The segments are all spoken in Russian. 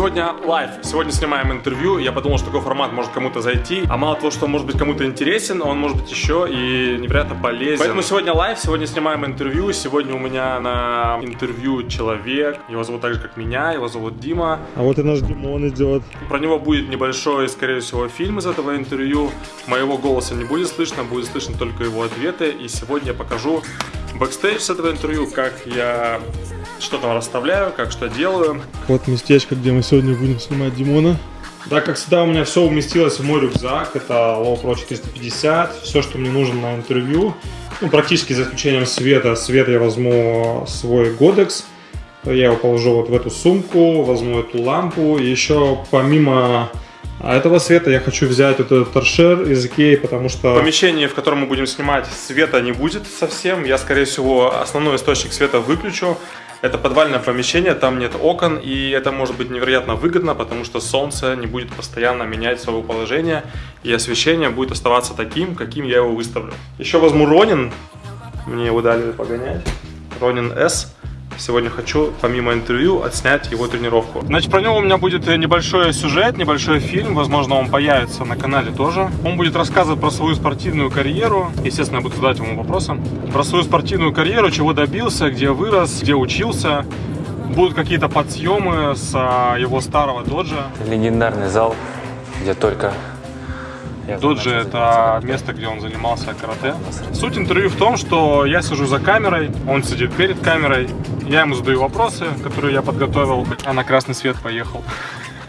Сегодня лайв, сегодня снимаем интервью. Я подумал, что такой формат может кому-то зайти. А мало того, что он может быть кому-то интересен, он может быть еще и невероятно полезен. Поэтому сегодня live, сегодня снимаем интервью. Сегодня у меня на интервью человек. Его зовут так же, как меня, его зовут Дима. А вот и наш Димон идет. Про него будет небольшой, скорее всего, фильм из этого интервью. Моего голоса не будет слышно, будет слышно только его ответы. И сегодня я покажу бэкстейдж с этого интервью, как я что там расставляю, как что делаю. Вот местечко, где мы сегодня будем снимать Димона. Да, как всегда, у меня все уместилось в мой рюкзак. Это Low Pro 450. Все, что мне нужно на интервью. Ну, практически за исключением света. Свет я возьму свой Godex. Я его положу вот в эту сумку, возьму эту лампу. И еще помимо этого света я хочу взять вот этот торшер из Икеи, потому что в помещении, в котором мы будем снимать, света не будет совсем. Я, скорее всего, основной источник света выключу. Это подвальное помещение, там нет окон, и это может быть невероятно выгодно, потому что солнце не будет постоянно менять свое положение, и освещение будет оставаться таким, каким я его выставлю. Еще возьму Ронин, мне его дали погонять, Ронин S. Сегодня хочу, помимо интервью, отснять его тренировку. Значит, про него у меня будет небольшой сюжет, небольшой фильм. Возможно, он появится на канале тоже. Он будет рассказывать про свою спортивную карьеру. Естественно, я буду задать ему вопросы. Про свою спортивную карьеру, чего добился, где вырос, где учился. Будут какие-то подсъемы с а, его старого доджа. Легендарный зал, где только Доджи это место, где он занимался карате. Суть интервью в том, что я сижу за камерой, он сидит перед камерой, я ему задаю вопросы, которые я подготовил, а на красный свет поехал.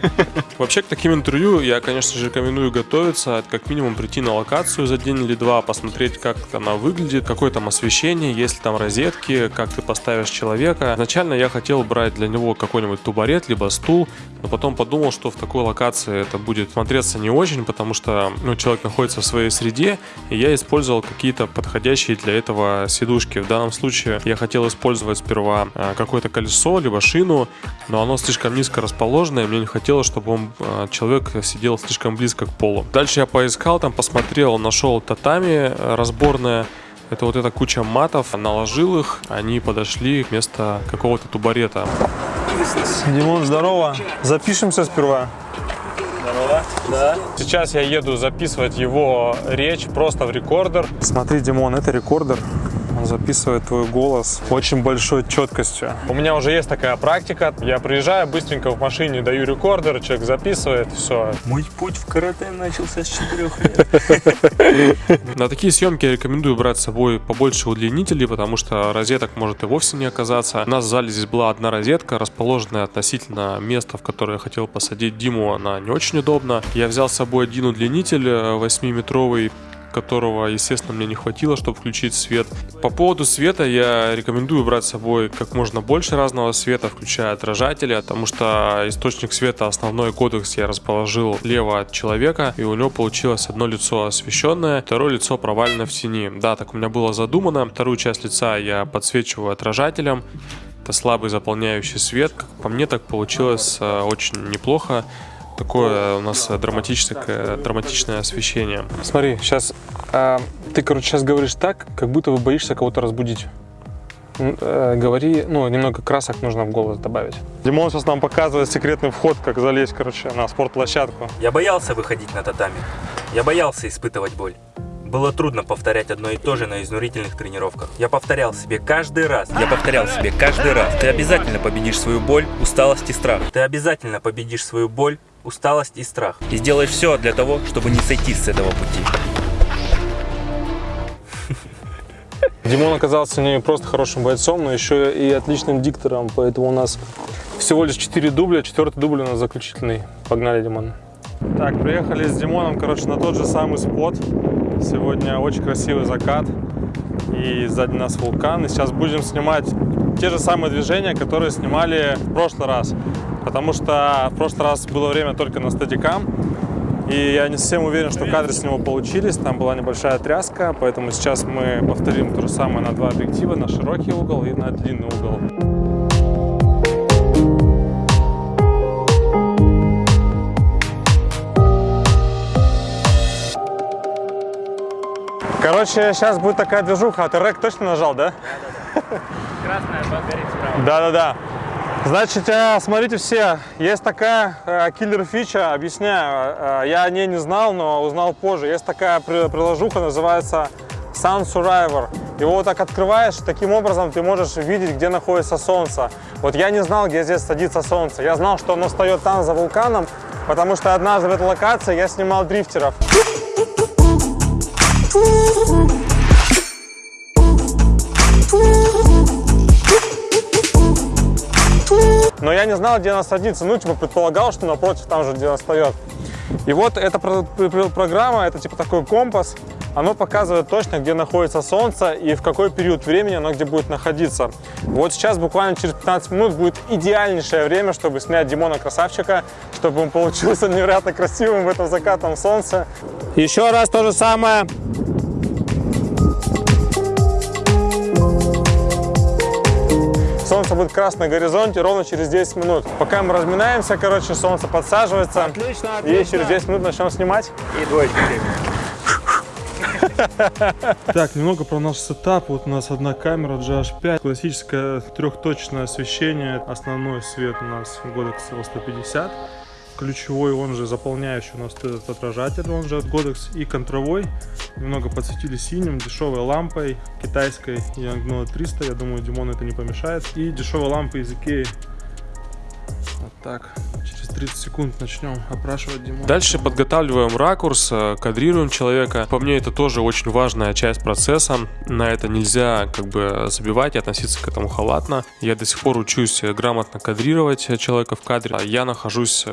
Вообще к таким интервью я, конечно же, рекомендую готовиться, как минимум прийти на локацию за день или два, посмотреть, как она выглядит, какое там освещение, есть ли там розетки, как ты поставишь человека. Изначально я хотел брать для него какой-нибудь тубарет, либо стул, но потом подумал, что в такой локации это будет смотреться не очень, потому что ну, человек находится в своей среде, и я использовал какие-то подходящие для этого сидушки. В данном случае я хотел использовать сперва а, какое-то колесо, либо шину, но оно слишком низко расположенное, мне не хотелось хотелось, чтобы он, а, человек сидел слишком близко к полу. Дальше я поискал, там посмотрел, нашел татами э, разборное. Это вот эта куча матов, наложил их, они подошли вместо какого-то тубарета. Димон, здорово. Запишемся сперва. Здорово. Да. Сейчас я еду записывать его речь просто в рекордер. Смотри, Димон, это рекордер. Записывает твой голос очень большой четкостью. У меня уже есть такая практика. Я приезжаю быстренько в машине, даю рекордер, человек записывает, все. Мой путь в карате начался с 4 лет. На такие съемки я рекомендую брать с собой побольше удлинителей, потому что розеток может и вовсе не оказаться. У нас в зале здесь была одна розетка, расположенная относительно места, в которое я хотел посадить Диму, она не очень удобна. Я взял с собой один удлинитель 8-метровый, которого, естественно, мне не хватило, чтобы включить свет. По поводу света я рекомендую брать с собой как можно больше разного света, включая отражатели, потому что источник света, основной кодекс я расположил лево от человека, и у него получилось одно лицо освещенное, второе лицо провалено в тени. Да, так у меня было задумано. Вторую часть лица я подсвечиваю отражателем, это слабый заполняющий свет. Как по мне, так получилось э, очень неплохо такое у нас драматическое, драматичное освещение. Смотри, сейчас а, ты, короче, сейчас говоришь так, как будто вы боишься кого-то разбудить. Э, говори, ну, немного красок нужно в голос добавить. Димон сейчас нам показывает секретный вход, как залезть, короче, на спортплощадку. Я боялся выходить на татами. Я боялся испытывать боль. Было трудно повторять одно и то же на изнурительных тренировках. Я повторял себе каждый раз. Я повторял себе каждый раз. Ты обязательно победишь свою боль, усталость и страх. Ты обязательно победишь свою боль, усталость и страх. И сделаешь все для того, чтобы не сойти с этого пути. Димон оказался не просто хорошим бойцом, но еще и отличным диктором, поэтому у нас всего лишь 4 дубля, четвертый дубль у нас заключительный. Погнали, Димон. Так, приехали с Димоном, короче, на тот же самый спот. Сегодня очень красивый закат и сзади нас вулкан. И сейчас будем снимать те же самые движения, которые снимали в прошлый раз. Потому что в прошлый раз было время только на стадикам. И я не совсем уверен, что кадры с него получились. Там была небольшая тряска, поэтому сейчас мы повторим то же самое на два объектива, на широкий угол и на длинный угол. Короче, сейчас будет такая движуха. А ты рэк точно нажал, да? Да, да, да. Красная горит справа. Да-да-да. Значит, э, смотрите все, есть такая э, киллер-фича, объясняю, э, я о ней не знал, но узнал позже. Есть такая при- приложуха, называется Sun Survivor. Его вот так открываешь, таким образом ты можешь видеть, где находится солнце. Вот я не знал, где здесь садится солнце. Я знал, что оно встает там, за вулканом, потому что однажды в этой локации я снимал дрифтеров. Но я не знал, где она садится. Ну, типа, предполагал, что напротив, там же, где она встает. И вот эта про- про- программа, это типа такой компас, оно показывает точно, где находится Солнце и в какой период времени оно где будет находиться. Вот сейчас, буквально через 15 минут, будет идеальнейшее время, чтобы снять Димона Красавчика, чтобы он получился невероятно красивым в этом закатном солнце. Еще раз то же самое. Солнце будет красное на горизонте ровно через 10 минут. Пока мы разминаемся, короче, солнце подсаживается. Отлично, И через 10 минут начнем снимать. И двоечки. Так, немного про наш сетап. Вот у нас одна камера GH5, классическое трехточное освещение. Основной свет у нас Godox L150. Ключевой, он же заполняющий у нас этот отражатель, он же от Godox. И контровой. Немного подсветили синим, дешевой лампой китайской Yangno 300. Я думаю, Димону это не помешает. И дешевая лампа из Ikea. Вот так. Через 30 секунд начнем опрашивать Димона. Дальше подготавливаем ракурс, э, кадрируем человека. По мне это тоже очень важная часть процесса. На это нельзя как бы забивать и относиться к этому халатно. Я до сих пор учусь э, грамотно кадрировать э, человека в кадре. А Я нахожусь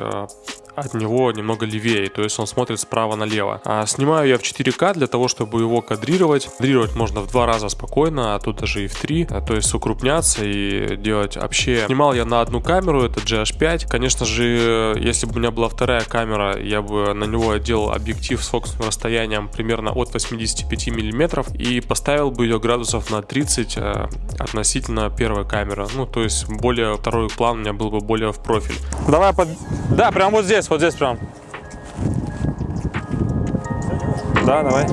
от него немного левее, то есть он смотрит справа налево. А снимаю я в 4К для того, чтобы его кадрировать. Кадрировать можно в два раза спокойно, а тут даже и в три, а, то есть укрупняться и делать вообще. Снимал я на одну камеру, это GH5. Конечно же, если бы у меня была вторая камера, я бы на него делал объектив с фокусным расстоянием примерно от 85 миллиметров и поставил бы ее градусов на 30 э, относительно первой камеры. Ну, то есть более второй план у меня был бы более в профиль. Давай под... Да, прям вот здесь, вот здесь прям. Да, давай.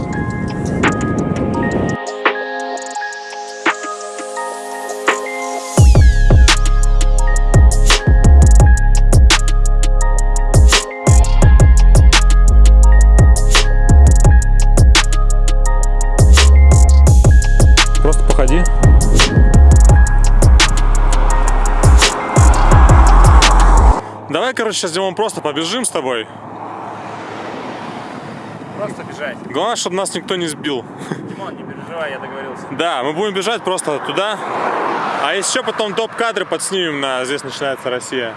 Короче, сейчас, Димон, просто побежим с тобой. Просто бежать. Главное, чтобы нас никто не сбил. Димон, не переживай, я договорился. Да, мы будем бежать просто туда. А еще потом топ-кадры подснимем на «Здесь начинается Россия».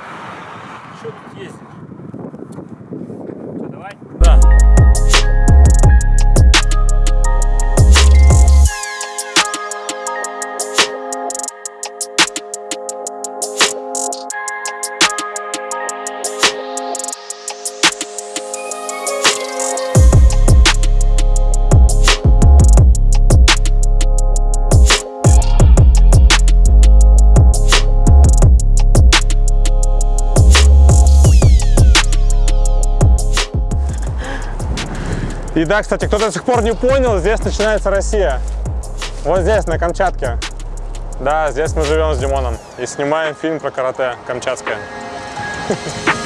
И да, кстати, кто до сих пор не понял, здесь начинается Россия. Вот здесь, на Камчатке. Да, здесь мы живем с Димоном и снимаем фильм про карате «Камчатское».